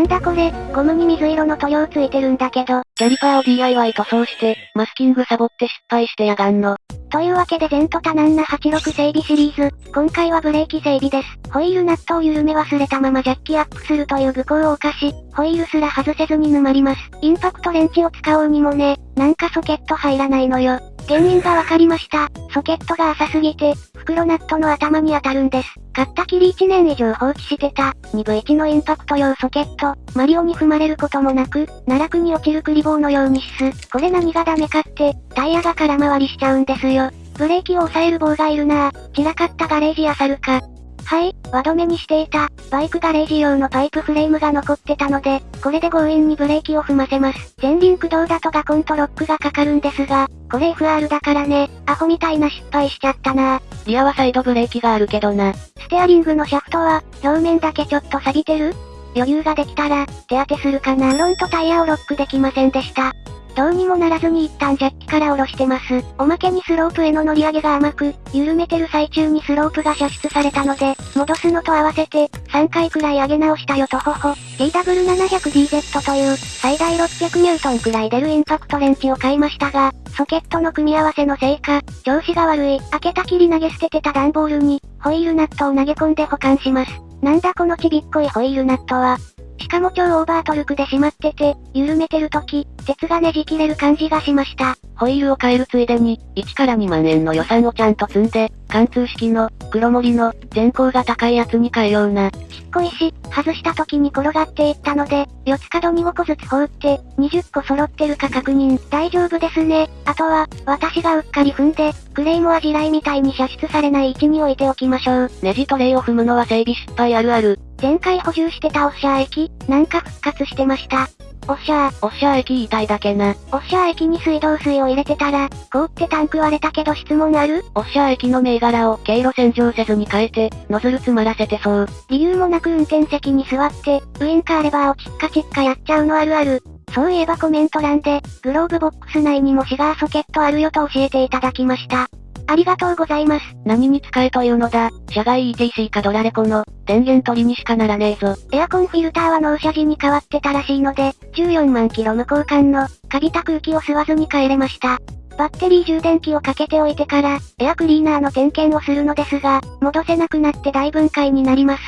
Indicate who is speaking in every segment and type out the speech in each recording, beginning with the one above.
Speaker 1: なんだこれ、ゴムに水色の塗料ついてるんだけど。
Speaker 2: キャリパーを DIY 塗装して、マスキングサボって失敗してやがんの。
Speaker 1: というわけで全トタナンナ86整備シリーズ、今回はブレーキ整備です。ホイールナットを緩め忘れたままジャッキアップするという愚行を犯し、ホイールすら外せずに沼ります。インパクトレンチを使おうにもね、なんかソケット入らないのよ。原因がわかりました。ソケットが浅すぎて、袋ナットの頭に当たるんです。たったきり1年以上放置してた、2分1のインパクト用ソケット、マリオに踏まれることもなく、奈落に落ちるクリボーのようにしす。これ何がダメかって、タイヤが空回りしちゃうんですよ。ブレーキを抑える棒がいるなぁ。散らかったガレージやサルか。はい、輪止めにしていた、バイクガレージ用のパイプフレームが残ってたので、これで強引にブレーキを踏ませます。前輪駆動だとガコンとロックがかかるんですが、これ FR だからね、アホみたいな失敗しちゃったな
Speaker 2: リアはサイドブレーキがあるけどな。
Speaker 1: ステアリングのシャフトは、表面だけちょっと錆びてる？余裕ができたら、手当てするかな。フロントタイヤをロックできませんでした。どうにもならずに一旦ジャッキから下ろしてます。おまけにスロープへの乗り上げが甘く、緩めてる最中にスロープが射出されたので、戻すのと合わせて、3回くらい上げ直したよとほほ。TW700DZ という、最大600ニュートンくらい出るインパクトレンチを買いましたが、ソケットの組み合わせのせいか、調子が悪い。開けたきり投げ捨ててた段ボールに、ホイールナットを投げ込んで保管します。なんだこのちびっこいホイールナットは。しかも超オーバートルクで閉まってて、緩めてる時、鉄がねじ切れる感じがしました。
Speaker 2: ホイールを変えるついでに、1から2万円の予算をちゃんと積んで、貫通式の、黒森の、全高が高いやつに変えような。ちっ
Speaker 1: こいし、外した時に転がっていったので、四つ角に5個ずつ放って、20個揃ってるか確認。大丈夫ですね。あとは、私がうっかり踏んで、クレイモア地雷みたいに射出されない位置に置いておきましょう。
Speaker 2: ネジトレイを踏むのは整備失敗あるある。
Speaker 1: 前回補充してたオッシャー液、なんか復活してました。オッシャー。
Speaker 2: オッシャー液言いたいだけな。
Speaker 1: オッシャー液に水道水を入れてたら、凍ってタンク割れたけど質問ある？
Speaker 2: オッシャー液の銘柄を経路洗浄せずに変えて、ノズル詰まらせてそう。
Speaker 1: 理由もなく運転席に座って、ウインカーレバーをチッカチッカやっちゃうのあるある。そういえばコメント欄で、グローブボックス内にもシガーソケットあるよと教えていただきました。ありがとうございます。
Speaker 2: 何に使えというのだ、社外 ETC かドラレコの、電源取りにしかならねえぞ。
Speaker 1: エアコンフィルターは納車時に変わってたらしいので、14万キロ無交換の、カビた空気を吸わずに帰れました。バッテリー充電器をかけておいてから、エアクリーナーの点検をするのですが、戻せなくなって大分解になります。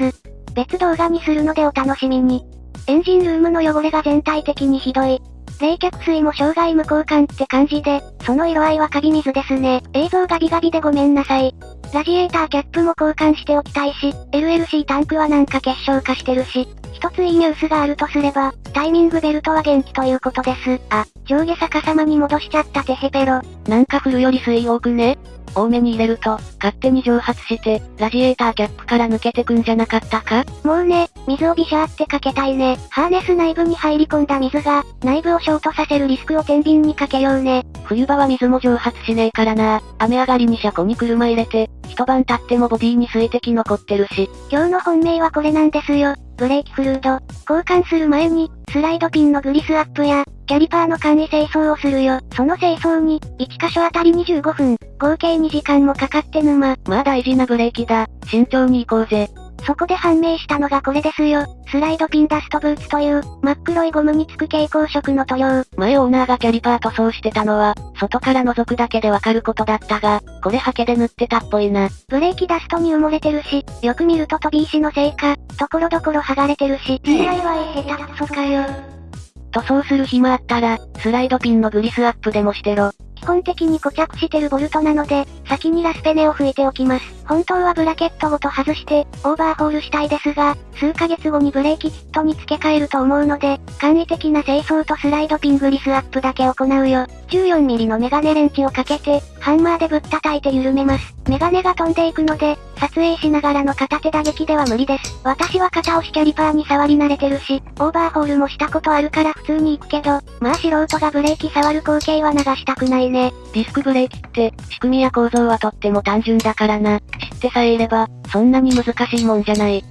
Speaker 1: 別動画にするのでお楽しみに。エンジンルームの汚れが全体的にひどい。冷却水も障害無交換って感じで、その色合いはカビ水ですね。映像ガビガビでごめんなさい。ラジエーターキャップも交換しておきたいし、LLC タンクはなんか結晶化してるし、一ついいニュースがあるとすれば、タイミングベルトは元気ということです。あ、上下逆さまに戻しちゃったテヘペロ。
Speaker 2: なんか振るより水多くね？多めに入れると、勝手に蒸発して、ラジエーターキャップから抜けてくんじゃなかったか？
Speaker 1: もうね、水をビシャーってかけたいね。ハーネス内部に入り込んだ水が、内部をショートさせるリスクを天秤にかけようね。
Speaker 2: 冬場は水も蒸発しねえからな。雨上がりに車庫に車入れて、一晩経ってもボディに水滴残ってるし。
Speaker 1: 今日の本命はこれなんですよ。ブレーキフルード。交換する前に、スライドピンのグリスアップや、キャリパーの簡易清掃をするよ。その清掃に、1箇所あたり25分、合計2時間もかかって沼。
Speaker 2: まあ大事なブレーキだ。慎重に行こうぜ。
Speaker 1: そこで判明したのがこれですよ。スライドピンダストブーツという、真っ黒いゴムにつく蛍光色の塗料。
Speaker 2: 前オーナーがキャリパー塗装してたのは、外から覗くだけでわかることだったが、これハケで塗ってたっぽいな。
Speaker 1: ブレーキダストに埋もれてるし、よく見ると飛び石のせいか、ところどころ剥がれてるし。DIY 下手くそかよ。
Speaker 2: 塗装する暇あったら、スライドピンのグリスアップでもしてろ。
Speaker 1: 基本的に固着してるボルトなので、先にラスペネを吹いておきます。本当はブラケットごと外して、オーバーホールしたいですが、数ヶ月後にブレーキキットに付け替えると思うので、簡易的な清掃とスライドピングリスアップだけ行うよ。14mm のメガネレンチをかけて、ハンマーでぶったたいて緩めます。メガネが飛んでいくので、撮影しながらの片手打撃では無理です。私は片押しキャリパーに触り慣れてるし、オーバーホールもしたことあるから普通に行くけど、まあ素人がブレーキ触る光景は流したくないね。
Speaker 2: ディスクブレーキって、仕組みや構造はとっても単純だからな。知ってさえいれば、そんなに難しいもんじゃない。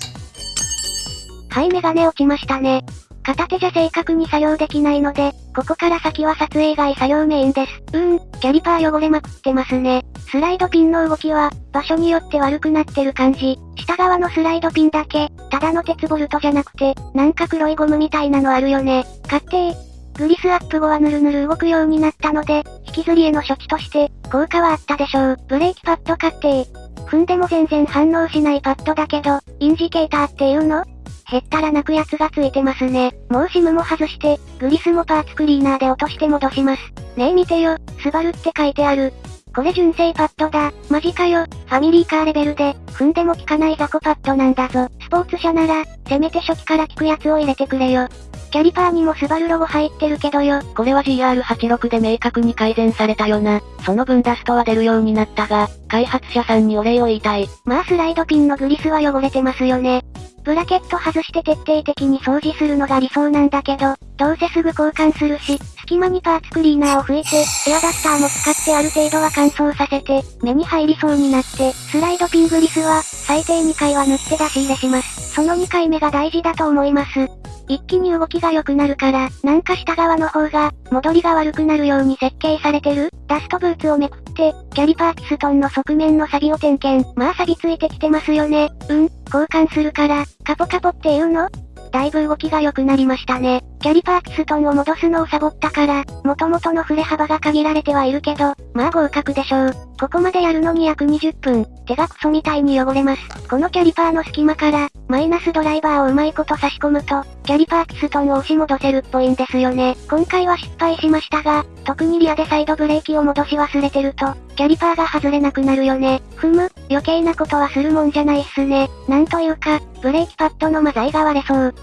Speaker 1: はいメガネ落ちましたね。片手じゃ正確に作業できないので、ここから先は撮影外作業メインです。うーん、キャリパー汚れまくってますね。スライドピンの動きは、場所によって悪くなってる感じ。下側のスライドピンだけ、ただの鉄ボルトじゃなくて、なんか黒いゴムみたいなのあるよね。買ってグリスアップ後はぬるぬる動くようになったので、引きずりへの処置として、効果はあったでしょう。ブレーキパッド買って踏んでも全然反応しないパッドだけど、インジケーターっていうの？へったら泣くやつがついてますね。もうシムも外して、グリスもパーツクリーナーで落として戻します。ねえ見てよ、スバルって書いてある。これ純正パッドだ。マジかよ。ファミリーカーレベルで、踏んでも効かない雑魚パッドなんだぞ。スポーツ車なら、せめて初期から効くやつを入れてくれよ。キャリパーにもスバルロゴ入ってるけどよ。
Speaker 2: これは GR86 で明確に改善されたよな。その分ダストは出るようになったが、開発者さんにお礼を言いたい。
Speaker 1: まあスライドピンのグリスは汚れてますよね。ブラケット外して徹底的に掃除するのが理想なんだけど、どうせすぐ交換するし、隙間にパーツクリーナーを拭いて、エアダスターも使ってある程度は乾燥させて、目に入りそうになって、スライドピングリスは、最低2回は塗って出し入れします。その2回目が大事だと思います。一気に動きが良くなるから、なんか下側の方が、戻りが悪くなるように設計されてる？ダストブーツをめくって、キャリパーピストンの側面の錆を点検。まあ錆ついてきてますよね。うん、交換するから、カポカポっていうの？だいぶ動きが良くなりましたね。キャリパーピストンを戻すのをサボったから、元々の振れ幅が限られてはいるけど、まあ合格でしょう。ここまでやるのに約20分、手がクソみたいに汚れます。このキャリパーの隙間から、マイナスドライバーをうまいこと差し込むと、キャリパーピストンを押し戻せるっぽいんですよね。今回は失敗しましたが、特にリアでサイドブレーキを戻し忘れてると、キャリパーが外れなくなるよね。ふむ、余計なことはするもんじゃないっすね。なんというか、ブレーキパッドのマザイが割れそう。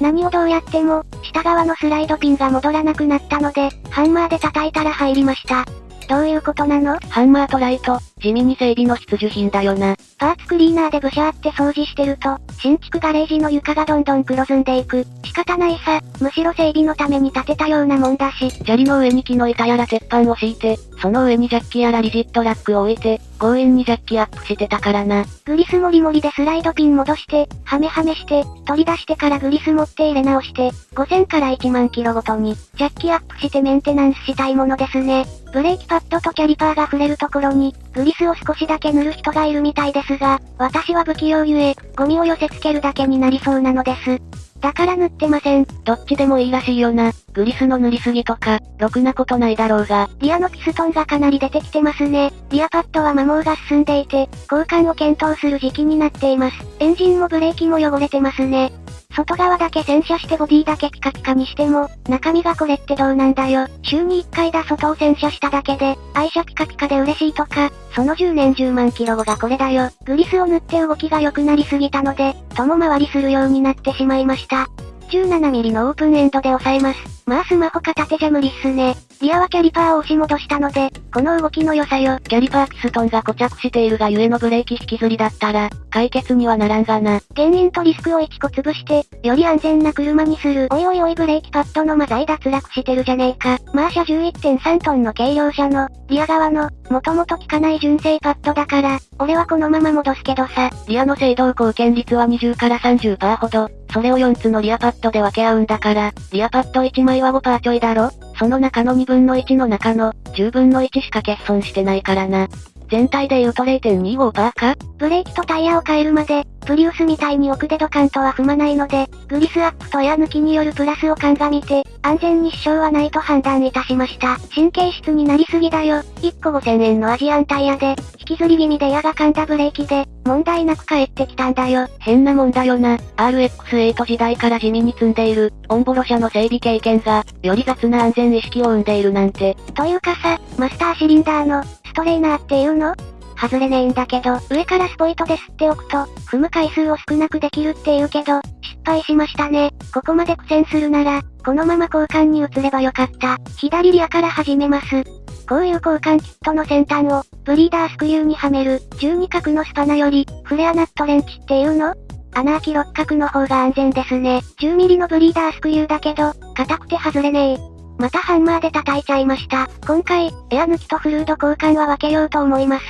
Speaker 1: 何をどうやっても、下側のスライドピンが戻らなくなったので、ハンマーで叩いたら入りました。どういうことなの？
Speaker 2: ハンマーとライト、地味に整備の必需品だよな。
Speaker 1: パーツクリーナーでブシャーって掃除してると、新築ガレージの床がどんどん黒ずんでいく。仕方ないさ、むしろ整備のために建てたようなもんだし。
Speaker 2: 砂利の上に木の板やら鉄板を敷いて、その上にジャッキやらリジットラックを置いて、強引にジャッキアップしてたからな。
Speaker 1: グリスモリモリでスライドピン戻して、ハメハメして、取り出してからグリス持って入れ直して、5000から1万キロごとに、ジャッキアップしてメンテナンスしたいものですね。ブレーキパッドとキャリパーが触れるところに、グリスを少しだけ塗る人がいるみたいですが、私は不器用ゆえ、ゴミを寄せ付けるだけになりそうなのです。だから塗ってません。
Speaker 2: どっちでもいいらしいよな。グリスの塗りすぎとか、ろくなことないだろうが。
Speaker 1: リアのピストンがかなり出てきてますね。リアパッドは摩耗が進んでいて、交換を検討する時期になっています。エンジンもブレーキも汚れてますね。外側だけ洗車してボディだけピカピカにしても、中身がこれってどうなんだよ。週に1回だ外を洗車しただけで、愛車ピカピカで嬉しいとか、その10年10万キロ後がこれだよ。グリスを塗って動きが良くなりすぎたので、共回りするようになってしまいました。17ミリのオープンエンドで抑えます。まあスマホ片手じゃ無理っすね。リアはキャリパーを押し戻したので、この動きの良さよ。
Speaker 2: キャリパーピストンが固着しているがゆえのブレーキ引きずりだったら、解決にはならんがな。
Speaker 1: 原因とリスクを1個潰して、より安全な車にする。おいおいおいブレーキパッドの摩材脱落してるじゃねえか。まあ車重1.3トンの軽量車の、リア側の、もともと効かない純正パッドだから、俺はこのまま戻すけどさ。
Speaker 2: リアの制動貢献率は20から30%ほど。それを4つのリアパッドで分け合うんだから、リアパッド1枚は5%ちょいだろ？その中の2分の1の中の、10分の1しか欠損してないからな。全体で言うと0.25%か？
Speaker 1: ブレーキとタイヤを変えるまで、プリウスみたいに奥でドカンとは踏まないので、グリスアップとエア抜きによるプラスを鑑みて、安全に支障はないと判断いたしました。神経質になりすぎだよ。1個5000円のアジアンタイヤで、引きずり気味でエアが噛んだブレーキで、問題なく帰ってきたんだよ。
Speaker 2: 変なもんだよな。RX8 時代から地味に積んでいる、オンボロ車の整備経験が、より雑な安全意識を生んでいるなんて。
Speaker 1: というかさ、マスターシリンダーの、ストレーナーっていうの？外れねえんだけど、上からスポイトで吸っておくと、踏む回数を少なくできるって言うけど、失敗しましたね。ここまで苦戦するなら、このまま交換に移ればよかった。左リアから始めます。こういう交換キットの先端を、ブリーダースクリューにはめる、12角のスパナより、フレアナットレンチっていうの？穴開き六角の方が安全ですね。10ミリのブリーダースクリューだけど、硬くて外れねえ。またハンマーで叩いちゃいました。今回、エア抜きとフルード交換は分けようと思います。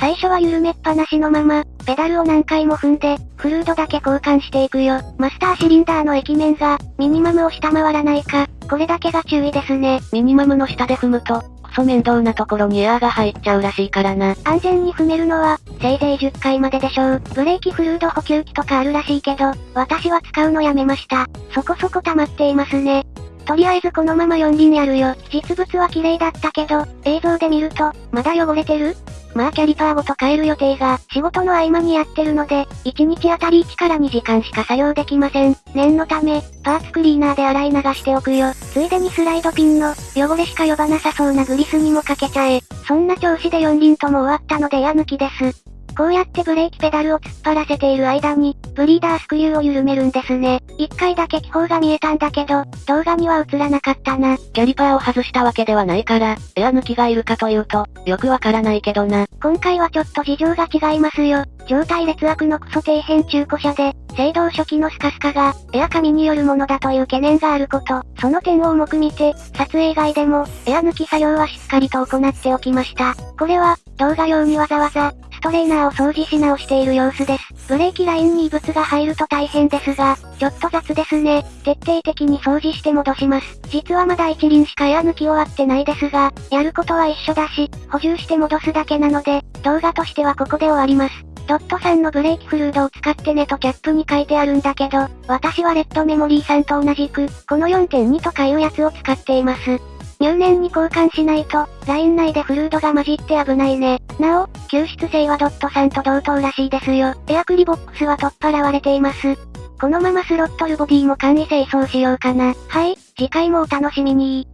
Speaker 1: 最初は緩めっぱなしのまま、ペダルを何回も踏んで、フルードだけ交換していくよ。マスターシリンダーの液面が、ミニマムを下回らないか、これだけが注意ですね。
Speaker 2: ミニマムの下で踏むと、クソ面倒なところにエアーが入っちゃうらしいからな。
Speaker 1: 安全に踏めるのは、せいぜい10回まででしょう。ブレーキフルード補給機とかあるらしいけど、私は使うのやめました。そこそこ溜まっていますね。とりあえずこのまま4輪やるよ。実物は綺麗だったけど、映像で見ると、まだ汚れてる？まあキャリパーごと変える予定が、仕事の合間にやってるので、1日あたり1から2時間しか作業できません。念のため、パーツクリーナーで洗い流しておくよ。ついでにスライドピンの、汚れしか呼ばなさそうなグリスにもかけちゃえ。そんな調子で4輪とも終わったのでエア抜きです。こうやってブレーキペダルを突っ張らせている間に、ブリーダースクリューを緩めるんですね。一回だけ気泡が見えたんだけど、動画には映らなかったな。
Speaker 2: キャリパーを外したわけではないから、エア抜きがいるかというと、よくわからないけどな。
Speaker 1: 今回はちょっと事情が違いますよ。状態劣悪のクソ底辺中古車で、制動初期のスカスカが、エア紙によるものだという懸念があること。その点を重く見て、撮影外でも、エア抜き作業はしっかりと行っておきました。これは、動画用にわざわざ、ストレーナーを掃除し直している様子です。ブレーキラインに異物が入ると大変ですが、ちょっと雑ですね。徹底的に掃除して戻します。実はまだ一輪しかエア抜き終わってないですが、やることは一緒だし、補充して戻すだけなので、動画としてはここで終わります。ドットさんのブレーキフルードを使ってねとキャップに書いてあるんだけど、私はレッドメモリーさんと同じく、この4.2とかいうやつを使っています。入念に交換しないと、ライン内でフルードが混じって危ないね。なお、救出性はドットさんと同等らしいですよ。エアクリボックスは取っ払われています。このままスロットルボディも簡易清掃しようかな。はい、次回もお楽しみに